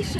你是